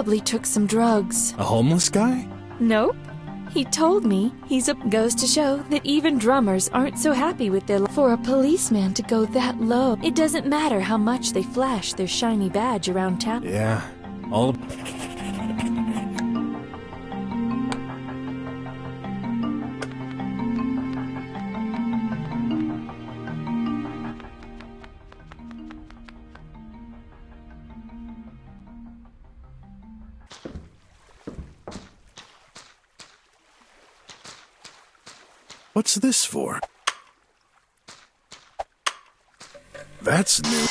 probably took some drugs. A homeless guy? Nope. He told me he's a goes to show that even drummers aren't so happy with their for a policeman to go that low. It doesn't matter how much they flash their shiny badge around town. Yeah. All What's this for? That's new.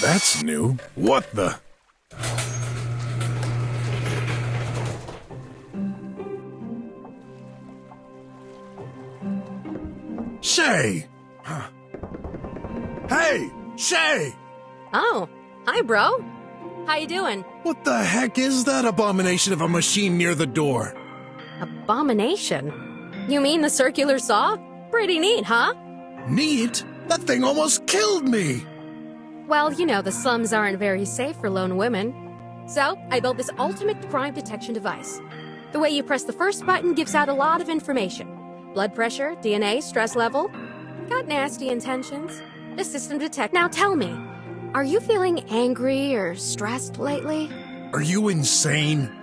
That's new. What the? Shay! Huh. Hey! Shay! Oh, hi, bro. How you doing? What the heck is that abomination of a machine near the door? Abomination? You mean the circular saw? Pretty neat, huh? Neat? That thing almost killed me! Well, you know, the slums aren't very safe for lone women. So, I built this ultimate crime detection device. The way you press the first button gives out a lot of information. Blood pressure, DNA, stress level. Got nasty intentions. The system detect. Now tell me, are you feeling angry or stressed lately? Are you insane?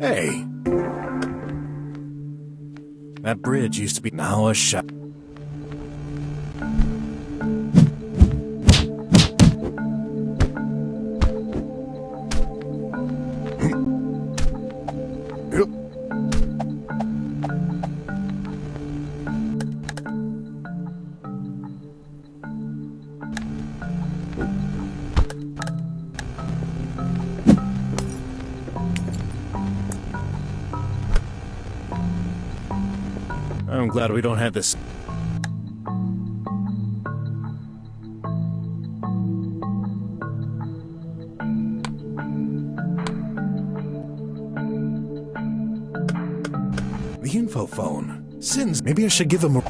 Hey. That bridge used to be now a shop. I'm glad we don't have this. The info phone. Sins. Maybe I should give him a.